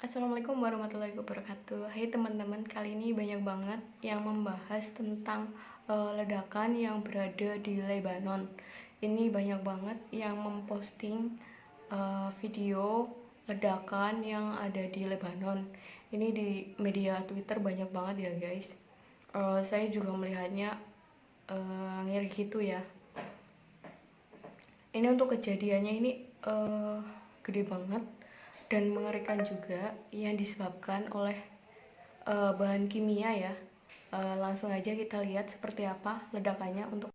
Assalamualaikum warahmatullahi wabarakatuh. Hai teman-teman, kali ini banyak banget yang membahas tentang uh, ledakan yang berada di Lebanon. Ini banyak banget yang memposting uh, video ledakan yang ada di Lebanon. Ini di media Twitter banyak banget ya guys. Uh, saya juga melihatnya uh, ngeri gitu ya. Ini untuk kejadiannya ini uh, gede banget dan mengerikan juga yang disebabkan oleh uh, bahan kimia ya. Uh, langsung aja kita lihat seperti apa ledakannya untuk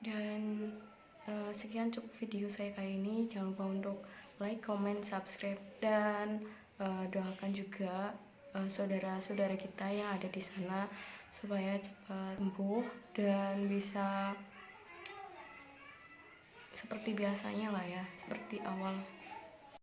Dan uh, sekian cukup video saya kali ini. Jangan lupa untuk like, comment, subscribe, dan uh, doakan juga saudara-saudara uh, kita yang ada di sana supaya cepat sembuh dan bisa seperti biasanya lah ya, seperti awal